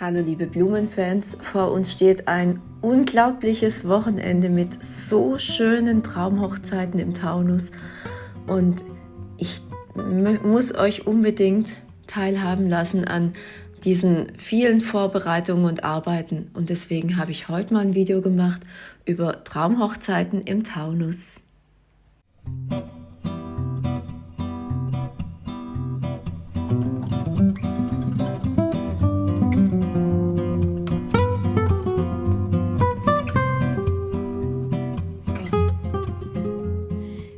Hallo liebe Blumenfans, vor uns steht ein unglaubliches Wochenende mit so schönen Traumhochzeiten im Taunus. Und ich muss euch unbedingt teilhaben lassen an diesen vielen Vorbereitungen und Arbeiten. Und deswegen habe ich heute mal ein Video gemacht über Traumhochzeiten im Taunus.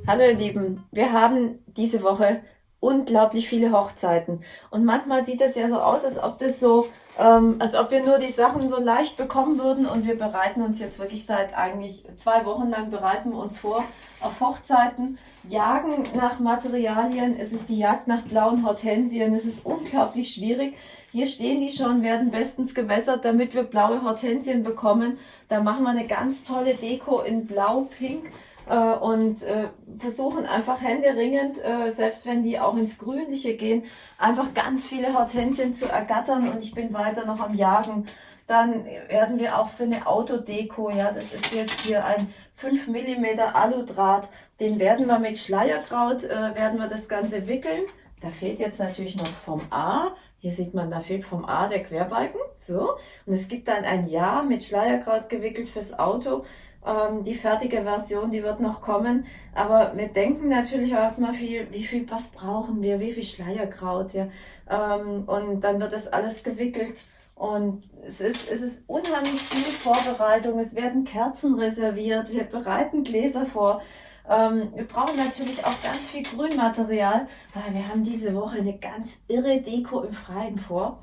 Hallo ihr Lieben, wir haben diese Woche unglaublich viele Hochzeiten. Und manchmal sieht es ja so aus, als ob das so, ähm, als ob wir nur die Sachen so leicht bekommen würden. Und wir bereiten uns jetzt wirklich seit eigentlich zwei Wochen lang bereiten wir uns vor auf Hochzeiten, jagen nach Materialien, es ist die Jagd nach blauen Hortensien, es ist unglaublich schwierig. Hier stehen die schon, werden bestens gewässert, damit wir blaue Hortensien bekommen. Da machen wir eine ganz tolle Deko in blau-pink äh, und äh, versuchen einfach händeringend, äh, selbst wenn die auch ins Grünliche gehen, einfach ganz viele Hortensien zu ergattern und ich bin weiter noch am Jagen. Dann werden wir auch für eine Autodeko, ja, das ist jetzt hier ein 5 mm Aludraht, den werden wir mit Schleierkraut, äh, werden wir das Ganze wickeln. Da fehlt jetzt natürlich noch vom A, hier sieht man, da fehlt vom A der Querbalken, so. Und es gibt dann ein Ja mit Schleierkraut gewickelt fürs Auto. Ähm, die fertige Version, die wird noch kommen. Aber wir denken natürlich erstmal viel, wie viel, was brauchen wir, wie viel Schleierkraut, ja. Ähm, und dann wird das alles gewickelt. Und es ist, es ist unheimlich viel Vorbereitung. Es werden Kerzen reserviert. Wir bereiten Gläser vor. Ähm, wir brauchen natürlich auch ganz viel Grünmaterial, weil wir haben diese Woche eine ganz irre Deko im Freien vor.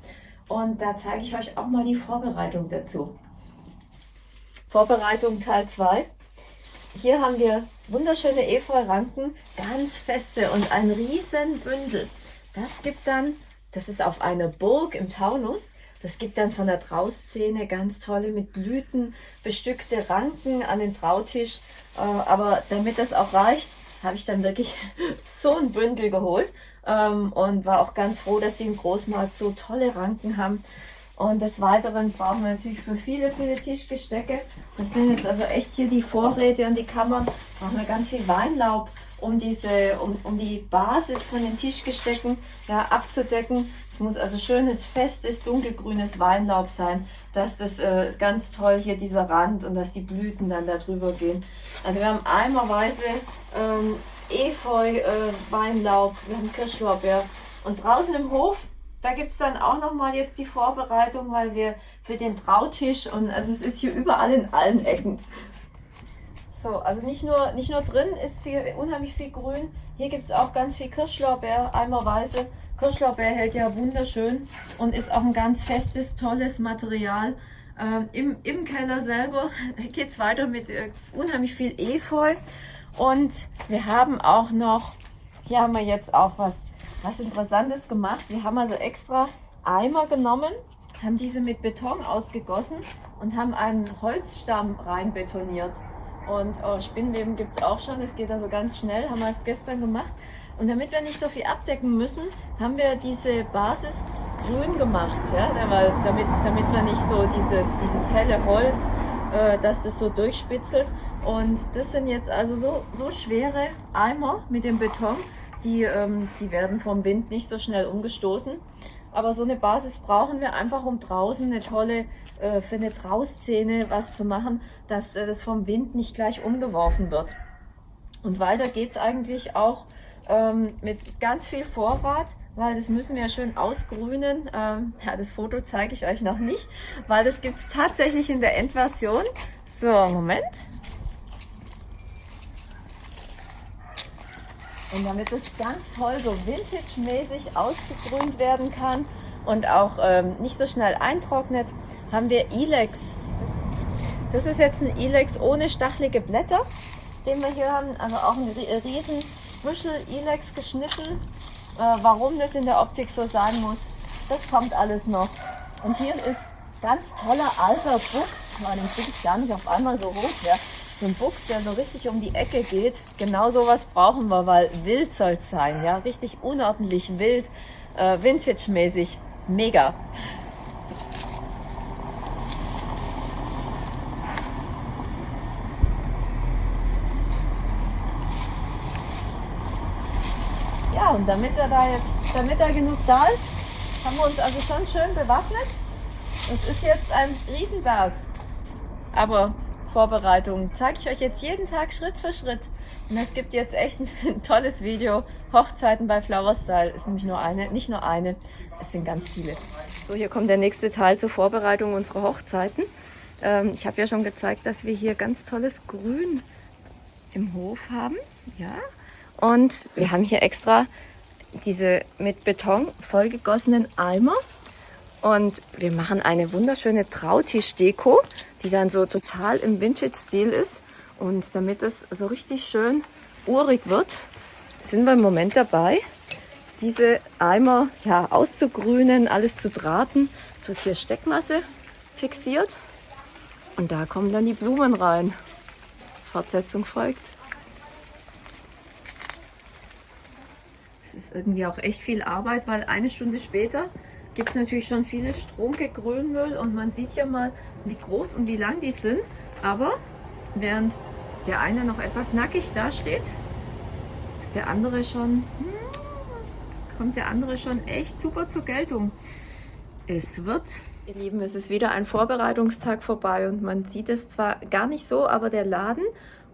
Und da zeige ich euch auch mal die Vorbereitung dazu. Vorbereitung Teil 2. Hier haben wir wunderschöne Efeu-Ranken, ganz feste und ein riesen Bündel. Das gibt dann, das ist auf einer Burg im Taunus, das gibt dann von der Trauszene ganz tolle mit Blüten bestückte Ranken an den Trautisch. Äh, aber damit das auch reicht, habe ich dann wirklich so ein Bündel geholt ähm, und war auch ganz froh, dass die im Großmarkt so tolle Ranken haben. Und des Weiteren brauchen wir natürlich für viele, viele Tischgestecke. Das sind jetzt also echt hier die Vorräte und die Kammern. Brauchen wir ganz viel Weinlaub, um diese, um, um die Basis von den Tischgestecken ja, abzudecken. Es muss also schönes, festes, dunkelgrünes Weinlaub sein, dass das äh, ganz toll hier dieser Rand und dass die Blüten dann da drüber gehen. Also wir haben eimerweise ähm, Efeu, äh, Weinlaub, wir haben Kirschlorbeer und draußen im Hof da gibt es dann auch nochmal jetzt die Vorbereitung, weil wir für den Trautisch und also es ist hier überall in allen Ecken. So, also nicht nur, nicht nur drin ist viel, unheimlich viel Grün, hier gibt es auch ganz viel Kirschlorbeer, eimerweise. Kirschlorbeer hält ja wunderschön und ist auch ein ganz festes, tolles Material. Ähm, im, Im Keller selber geht es weiter mit äh, unheimlich viel Efeu und wir haben auch noch, hier haben wir jetzt auch was was Interessantes gemacht. Wir haben also extra Eimer genommen, haben diese mit Beton ausgegossen und haben einen Holzstamm rein betoniert. Und oh, Spinnweben gibt es auch schon, es geht also ganz schnell, haben wir es gestern gemacht. Und damit wir nicht so viel abdecken müssen, haben wir diese Basis grün gemacht, ja, damit, damit wir nicht so dieses, dieses helle Holz, äh, dass es so durchspitzelt. Und das sind jetzt also so, so schwere Eimer mit dem Beton, die, ähm, die werden vom Wind nicht so schnell umgestoßen. Aber so eine Basis brauchen wir einfach, um draußen eine tolle, äh, für eine Trauszene was zu machen, dass äh, das vom Wind nicht gleich umgeworfen wird. Und weiter geht es eigentlich auch ähm, mit ganz viel Vorrat, weil das müssen wir ja schön ausgrünen. Ähm, ja, das Foto zeige ich euch noch nicht, weil das gibt es tatsächlich in der Endversion. So, Moment. Und damit es ganz toll so Vintage-mäßig ausgegrünt werden kann und auch ähm, nicht so schnell eintrocknet, haben wir Ilex. Das ist jetzt ein Ilex ohne stachelige Blätter, den wir hier haben. Also auch ein riesen Büschel Ilex geschnitten. Äh, warum das in der Optik so sein muss, das kommt alles noch. Und hier ist ganz toller alter Fuchs. Man, den kriege ich gar nicht auf einmal so hoch. Ja so ein Buchs, der so richtig um die Ecke geht, genau sowas brauchen wir, weil wild soll es sein, ja, richtig unordentlich wild, äh, vintage-mäßig, mega. Ja, und damit er da jetzt, damit er genug da ist, haben wir uns also schon schön bewaffnet. Es ist jetzt ein Riesenberg. Aber Vorbereitung zeige ich euch jetzt jeden Tag Schritt für Schritt. Und es gibt jetzt echt ein tolles Video. Hochzeiten bei Flower Style ist nämlich nur eine, nicht nur eine, es sind ganz viele. So, hier kommt der nächste Teil zur Vorbereitung unserer Hochzeiten. Ähm, ich habe ja schon gezeigt, dass wir hier ganz tolles Grün im Hof haben. Ja. Und wir haben hier extra diese mit Beton vollgegossenen Eimer. Und wir machen eine wunderschöne Trautisch-Deko die dann so total im Vintage-Stil ist. Und damit es so richtig schön urig wird, sind wir im Moment dabei, diese Eimer ja, auszugrünen, alles zu drahten. Es wird hier Steckmasse fixiert und da kommen dann die Blumen rein. Fortsetzung folgt. Es ist irgendwie auch echt viel Arbeit, weil eine Stunde später gibt es natürlich schon viele Strunke Grünmüll und man sieht ja mal, wie groß und wie lang die sind. Aber während der eine noch etwas nackig dasteht, ist der andere schon, hm, kommt der andere schon echt super zur Geltung. Es wird, ihr Lieben, es ist wieder ein Vorbereitungstag vorbei und man sieht es zwar gar nicht so, aber der Laden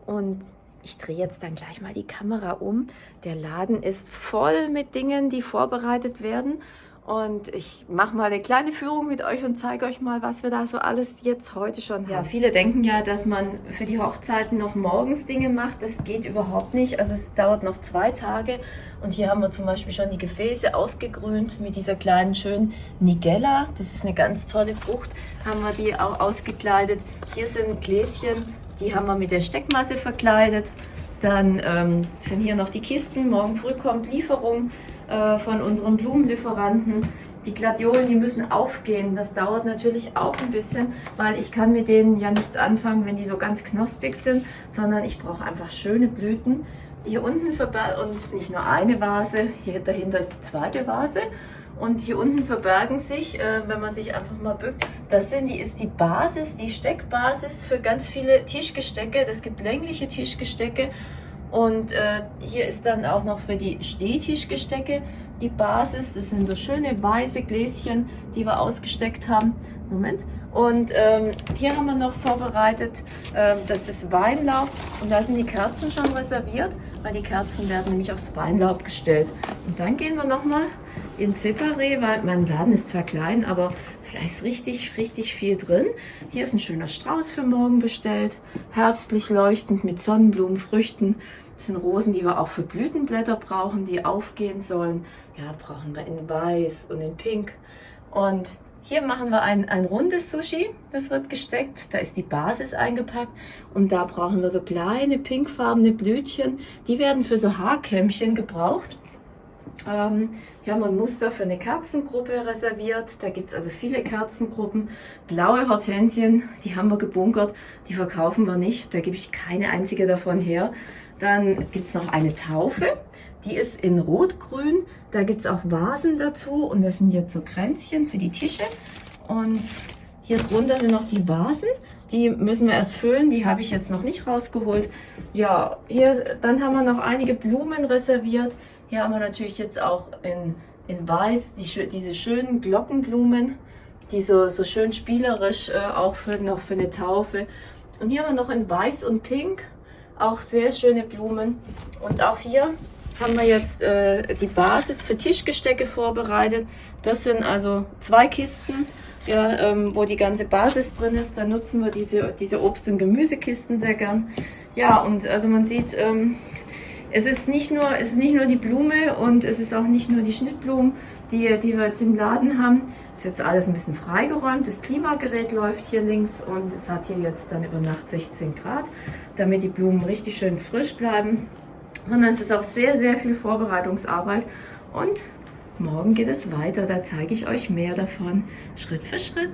und ich drehe jetzt dann gleich mal die Kamera um. Der Laden ist voll mit Dingen, die vorbereitet werden und ich mache mal eine kleine Führung mit euch und zeige euch mal, was wir da so alles jetzt heute schon haben. Ja, viele denken ja, dass man für die Hochzeiten noch morgens Dinge macht. Das geht überhaupt nicht. Also es dauert noch zwei Tage. Und hier haben wir zum Beispiel schon die Gefäße ausgegrünt mit dieser kleinen schönen Nigella. Das ist eine ganz tolle Frucht. Haben wir die auch ausgekleidet. Hier sind Gläschen, die haben wir mit der Steckmasse verkleidet. Dann ähm, sind hier noch die Kisten. Morgen früh kommt Lieferung. Äh, von unseren Blumenlieferanten. Die Gladiolen, die müssen aufgehen. Das dauert natürlich auch ein bisschen, weil ich kann mit denen ja nichts anfangen, wenn die so ganz knospig sind, sondern ich brauche einfach schöne Blüten. Hier unten und nicht nur eine Vase, hier dahinter ist die zweite Vase. Und hier unten verbergen sich, äh, wenn man sich einfach mal bückt, das sind die, ist die Basis, die Steckbasis für ganz viele Tischgestecke. Es gibt längliche Tischgestecke und äh, hier ist dann auch noch für die Stehtischgestecke die Basis. Das sind so schöne weiße Gläschen, die wir ausgesteckt haben. Moment. Und ähm, hier haben wir noch vorbereitet, äh, das ist Weinlaub. Und da sind die Kerzen schon reserviert, weil die Kerzen werden nämlich aufs Weinlaub gestellt. Und dann gehen wir nochmal in Separé, weil mein Laden ist zwar klein, aber da ist richtig, richtig viel drin. Hier ist ein schöner Strauß für morgen bestellt. Herbstlich leuchtend mit Sonnenblumen, Früchten. Das sind Rosen, die wir auch für Blütenblätter brauchen, die aufgehen sollen. Ja, brauchen wir in Weiß und in Pink. Und hier machen wir ein, ein rundes Sushi, das wird gesteckt. Da ist die Basis eingepackt und da brauchen wir so kleine pinkfarbene Blütchen. Die werden für so Haarkämmchen gebraucht. Ähm, hier haben wir ein Muster für eine Kerzengruppe reserviert. Da gibt es also viele Kerzengruppen. Blaue Hortensien, die haben wir gebunkert. Die verkaufen wir nicht. Da gebe ich keine einzige davon her. Dann gibt es noch eine Taufe. Die ist in Rot-Grün. Da gibt es auch Vasen dazu. Und das sind jetzt so Kränzchen für die Tische. Und hier drunter sind noch die Vasen. Die müssen wir erst füllen. Die habe ich jetzt noch nicht rausgeholt. Ja, hier dann haben wir noch einige Blumen reserviert. Hier haben wir natürlich jetzt auch in, in Weiß die, diese schönen Glockenblumen, die so, so schön spielerisch äh, auch für, noch für eine Taufe. Und hier haben wir noch in Weiß und Pink auch sehr schöne Blumen. Und auch hier haben wir jetzt äh, die Basis für Tischgestecke vorbereitet. Das sind also zwei Kisten, ja, ähm, wo die ganze Basis drin ist. Da nutzen wir diese, diese Obst- und Gemüsekisten sehr gern. Ja, und also man sieht, ähm, es ist nicht nur, es ist nicht nur die Blume und es ist auch nicht nur die Schnittblumen, die, die wir jetzt im Laden haben. Es ist jetzt alles ein bisschen freigeräumt. Das Klimagerät läuft hier links und es hat hier jetzt dann über Nacht 16 Grad, damit die Blumen richtig schön frisch bleiben. Sondern es ist auch sehr, sehr viel Vorbereitungsarbeit und morgen geht es weiter. Da zeige ich euch mehr davon, Schritt für Schritt.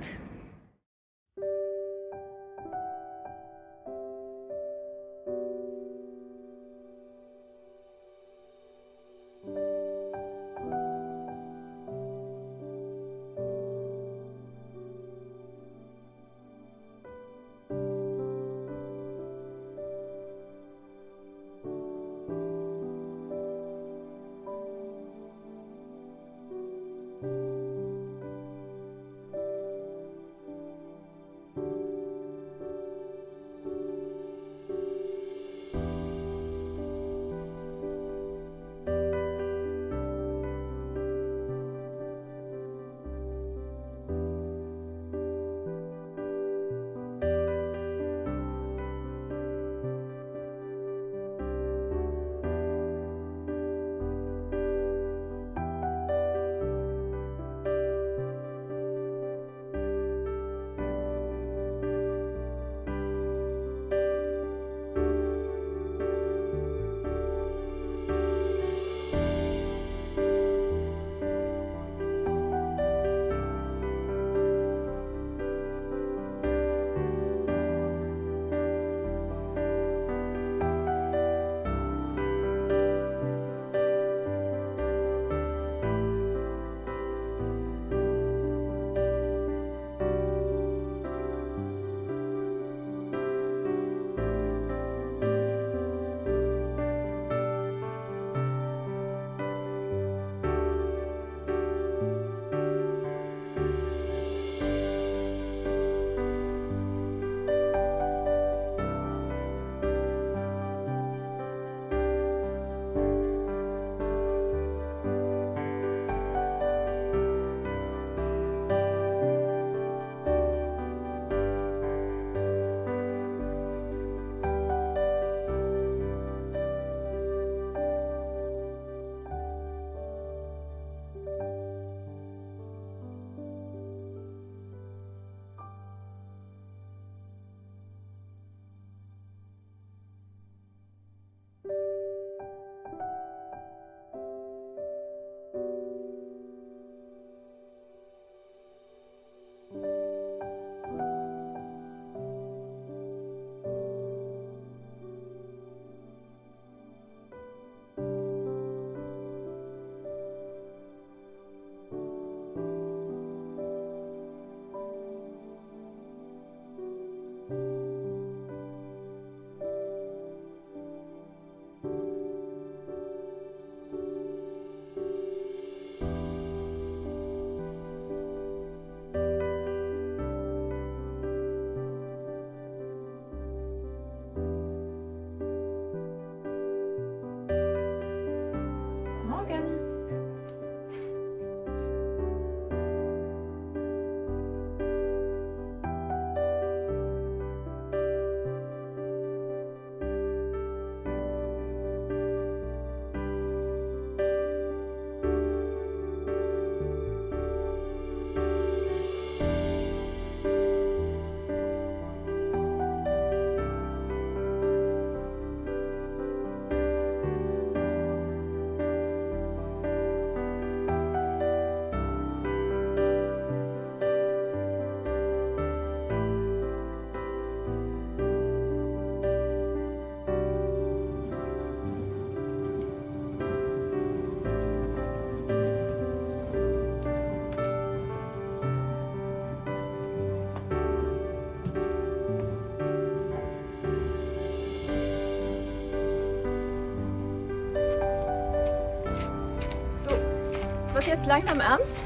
Jetzt langsam ernst.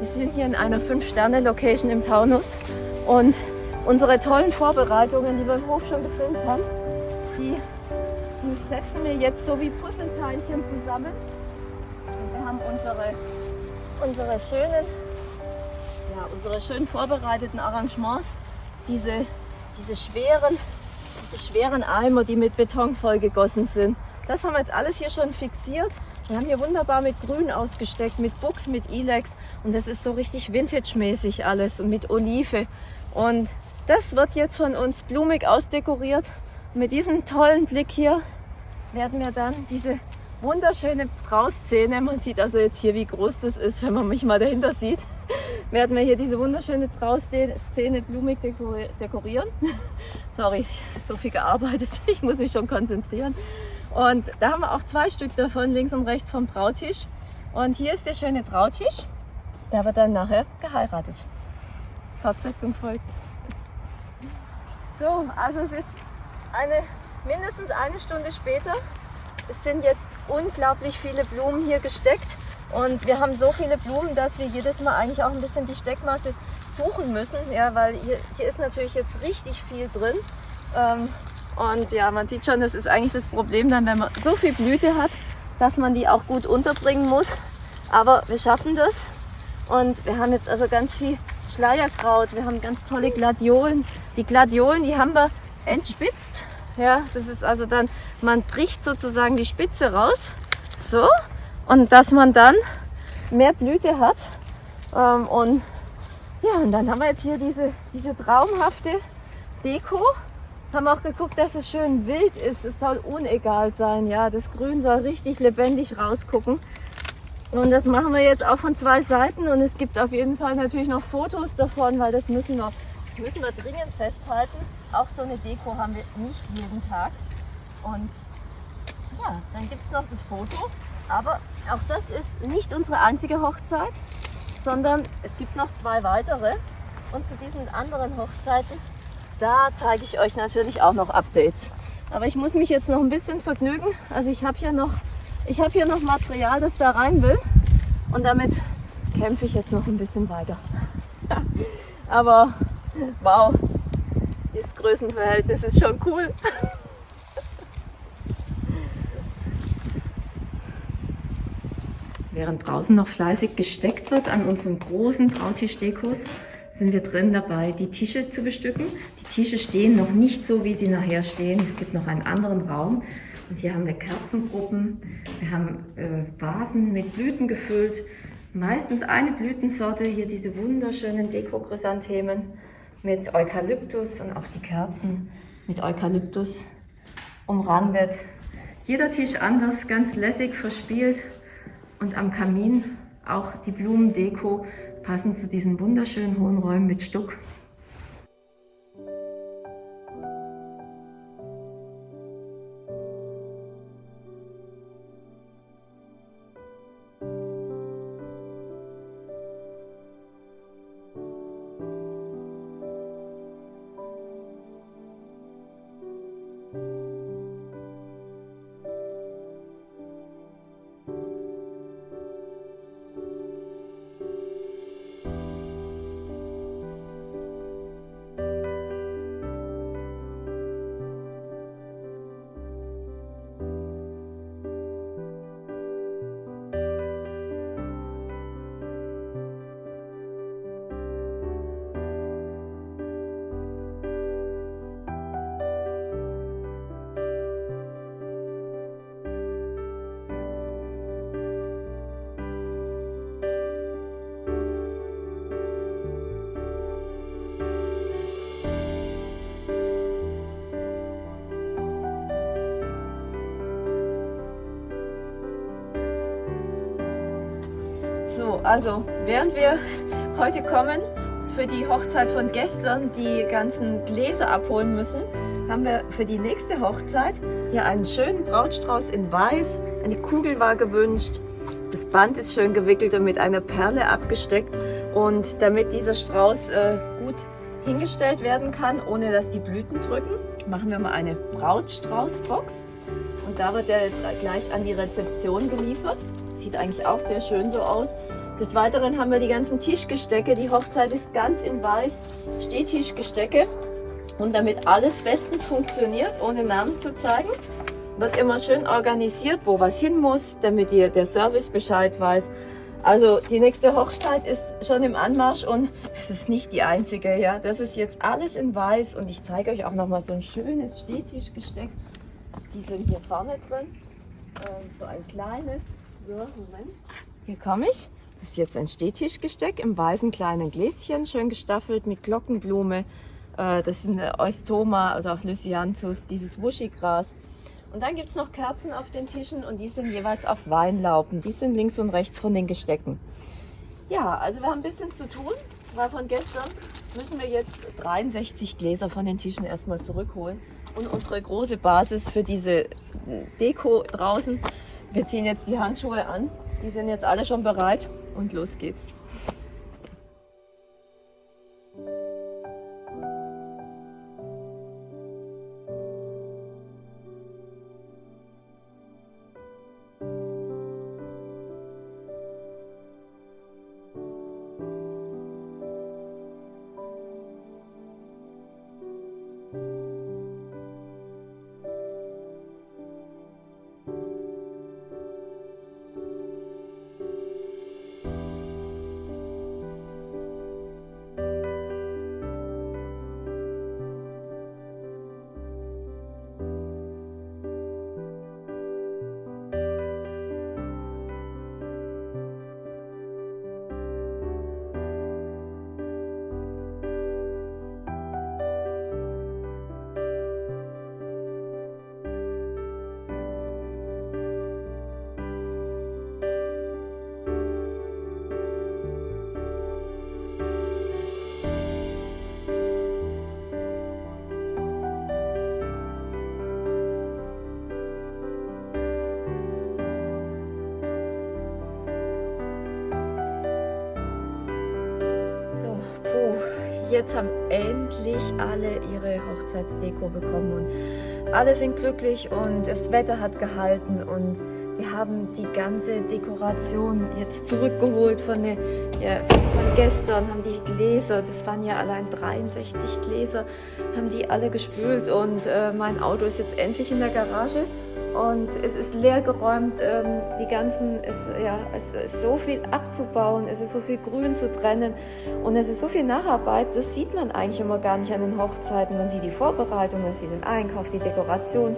Wir sind hier in einer 5-Sterne-Location im Taunus und unsere tollen Vorbereitungen, die wir im Hof schon gefilmt haben, die, die setzen wir jetzt so wie Puzzleteinchen zusammen. Wir haben unsere, unsere schönen, ja, unsere schön vorbereiteten Arrangements, diese, diese schweren, diese schweren Eimer, die mit Beton vollgegossen sind. Das haben wir jetzt alles hier schon fixiert. Wir haben hier wunderbar mit Grün ausgesteckt, mit Buchs, mit Ilex und das ist so richtig Vintage-mäßig alles und mit Olive. Und das wird jetzt von uns blumig ausdekoriert. Und mit diesem tollen Blick hier werden wir dann diese wunderschöne Trauszene, man sieht also jetzt hier, wie groß das ist, wenn man mich mal dahinter sieht, werden wir hier diese wunderschöne Trauszene blumig dekorieren. Sorry, so viel gearbeitet, ich muss mich schon konzentrieren. Und da haben wir auch zwei Stück davon, links und rechts vom Trautisch. Und hier ist der schöne Trautisch, der wird dann nachher geheiratet. Fortsetzung folgt. So, also es ist jetzt eine, mindestens eine Stunde später. Es sind jetzt unglaublich viele Blumen hier gesteckt und wir haben so viele Blumen, dass wir jedes Mal eigentlich auch ein bisschen die Steckmasse suchen müssen, ja, weil hier, hier ist natürlich jetzt richtig viel drin. Ähm, und ja, man sieht schon, das ist eigentlich das Problem dann, wenn man so viel Blüte hat, dass man die auch gut unterbringen muss. Aber wir schaffen das. Und wir haben jetzt also ganz viel Schleierkraut, wir haben ganz tolle Gladiolen. Die Gladiolen, die haben wir entspitzt. Ja, das ist also dann, man bricht sozusagen die Spitze raus. So. Und dass man dann mehr Blüte hat. Ähm, und ja, und dann haben wir jetzt hier diese, diese traumhafte Deko haben auch geguckt, dass es schön wild ist. Es soll unegal sein. Ja, das Grün soll richtig lebendig rausgucken. Und das machen wir jetzt auch von zwei Seiten. Und es gibt auf jeden Fall natürlich noch Fotos davon, weil das müssen wir, das müssen wir dringend festhalten. Auch so eine Deko haben wir nicht jeden Tag. Und ja, dann gibt es noch das Foto. Aber auch das ist nicht unsere einzige Hochzeit, sondern es gibt noch zwei weitere. Und zu diesen anderen Hochzeiten da zeige ich euch natürlich auch noch Updates. Aber ich muss mich jetzt noch ein bisschen vergnügen. Also ich habe hier noch, ich habe hier noch Material, das da rein will. Und damit kämpfe ich jetzt noch ein bisschen weiter. Aber wow, das Größenverhältnis ist schon cool. Während draußen noch fleißig gesteckt wird an unseren großen Trautisch-Dekos, sind wir drin dabei, die Tische zu bestücken. Die Tische stehen noch nicht so, wie sie nachher stehen. Es gibt noch einen anderen Raum. Und hier haben wir Kerzengruppen. Wir haben äh, Vasen mit Blüten gefüllt. Meistens eine Blütensorte. Hier diese wunderschönen Deko-Chrysanthemen mit Eukalyptus und auch die Kerzen mit Eukalyptus umrandet. Jeder Tisch anders, ganz lässig verspielt. Und am Kamin auch die Blumendeko passend zu diesen wunderschönen hohen Räumen mit Stuck. Also während wir heute kommen, für die Hochzeit von gestern die ganzen Gläser abholen müssen, haben wir für die nächste Hochzeit hier einen schönen Brautstrauß in Weiß. Eine Kugel war gewünscht. Das Band ist schön gewickelt und mit einer Perle abgesteckt. Und damit dieser Strauß äh, gut hingestellt werden kann, ohne dass die Blüten drücken, machen wir mal eine Brautstraußbox. Und da wird er jetzt gleich an die Rezeption geliefert. Sieht eigentlich auch sehr schön so aus. Des Weiteren haben wir die ganzen Tischgestecke. Die Hochzeit ist ganz in weiß. Stehtischgestecke. Und damit alles bestens funktioniert, ohne Namen zu zeigen, wird immer schön organisiert, wo was hin muss, damit ihr der Service Bescheid weiß. Also die nächste Hochzeit ist schon im Anmarsch und es ist nicht die einzige. Ja, Das ist jetzt alles in weiß und ich zeige euch auch noch mal so ein schönes Stehtischgesteck. Die sind hier vorne drin. Ähm, so ein kleines. So, Moment. Hier komme ich. Das ist jetzt ein Stehtischgesteck im weißen kleinen Gläschen, schön gestaffelt mit Glockenblume. Äh, das sind Eustoma, also auch Lysianthus, dieses Wuschigras. Und dann gibt es noch Kerzen auf den Tischen und die sind jeweils auf Weinlauben. Die sind links und rechts von den Gestecken. Ja, also wir haben ein bisschen zu tun, weil von gestern müssen wir jetzt 63 Gläser von den Tischen erstmal zurückholen. Und unsere große Basis für diese Deko draußen, wir ziehen jetzt die Handschuhe an. Die sind jetzt alle schon bereit und los geht's. Jetzt haben endlich alle ihre Hochzeitsdeko bekommen und alle sind glücklich und das Wetter hat gehalten und wir haben die ganze Dekoration jetzt zurückgeholt von, der, ja, von gestern, haben die Gläser, das waren ja allein 63 Gläser, haben die alle gespült und äh, mein Auto ist jetzt endlich in der Garage und es ist leer geräumt, ähm, die ganzen, es, ja, es ist so viel abzubauen, es ist so viel Grün zu trennen und es ist so viel Nacharbeit, das sieht man eigentlich immer gar nicht an den Hochzeiten. Man sieht die Vorbereitung, man sieht den Einkauf, die Dekoration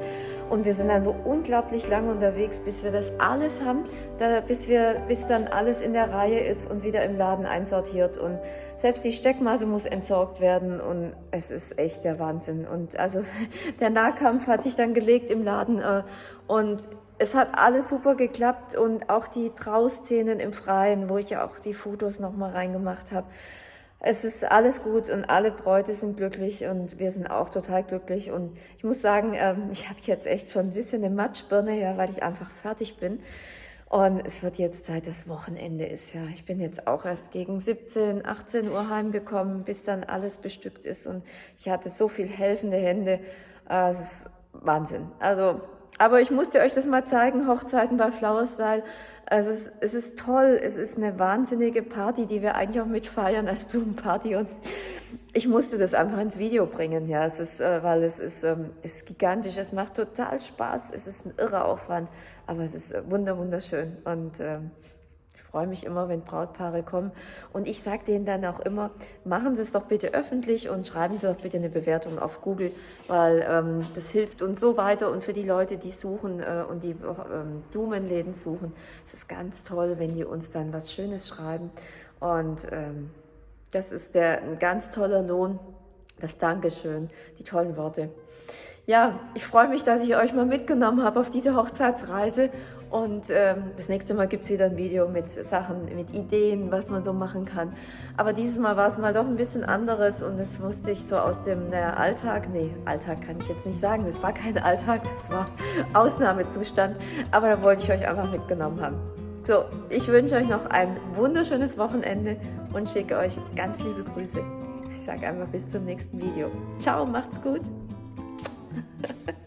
und wir sind dann so unglaublich lange unterwegs, bis wir das alles haben, da, bis, wir, bis dann alles in der Reihe ist und wieder im Laden einsortiert. Und selbst die Steckmasse muss entsorgt werden und es ist echt der Wahnsinn. Und also der Nahkampf hat sich dann gelegt im Laden äh, und es hat alles super geklappt und auch die Trauszenen im Freien, wo ich ja auch die Fotos nochmal reingemacht habe. Es ist alles gut und alle Bräute sind glücklich und wir sind auch total glücklich. Und ich muss sagen, ähm, ich habe jetzt echt schon ein bisschen eine Matschbirne, ja, weil ich einfach fertig bin. Und es wird jetzt Zeit, dass Wochenende ist. Ja, ich bin jetzt auch erst gegen 17, 18 Uhr heimgekommen, bis dann alles bestückt ist. Und ich hatte so viel helfende Hände. Äh, es ist Wahnsinn. Also, aber ich musste euch das mal zeigen, Hochzeiten bei Flower Style. Also es, es ist toll, es ist eine wahnsinnige Party, die wir eigentlich auch mitfeiern als Blumenparty. Und ich musste das einfach ins Video bringen, ja, es ist, äh, weil es ist, ähm, ist gigantisch, es macht total Spaß, es ist ein irrer Aufwand, aber es ist wunder wunderschön. Und ähm, freue mich immer, wenn Brautpaare kommen. Und ich sage denen dann auch immer, machen Sie es doch bitte öffentlich und schreiben Sie doch bitte eine Bewertung auf Google, weil ähm, das hilft uns so weiter. Und für die Leute, die suchen äh, und die ähm, Blumenläden suchen, es ist ganz toll, wenn die uns dann was Schönes schreiben. Und ähm, das ist der, ein ganz toller Lohn, das Dankeschön, die tollen Worte. Ja, ich freue mich, dass ich euch mal mitgenommen habe auf diese Hochzeitsreise und ähm, das nächste Mal gibt es wieder ein Video mit Sachen, mit Ideen, was man so machen kann. Aber dieses Mal war es mal doch ein bisschen anderes und das musste ich so aus dem naja, Alltag, nee, Alltag kann ich jetzt nicht sagen, das war kein Alltag, das war Ausnahmezustand, aber da wollte ich euch einfach mitgenommen haben. So, ich wünsche euch noch ein wunderschönes Wochenende und schicke euch ganz liebe Grüße. Ich sage einfach bis zum nächsten Video. Ciao, macht's gut.